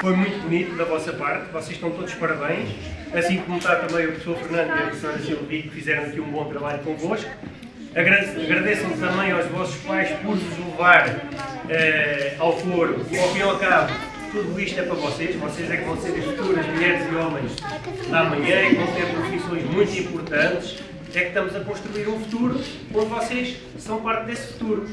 Foi muito bonito da vossa parte, vocês estão todos parabéns, assim como está também o professor Fernando e a professora Silvia, que fizeram aqui um bom trabalho convosco. Agradeçam também aos vossos pais por vos levar eh, ao foro e, ao fim e ao cabo, tudo isto é para vocês. Vocês é que vão ser as futuras mulheres e homens da manhã, e vão ter profissões muito importantes. É que estamos a construir um futuro onde vocês são parte desse futuro.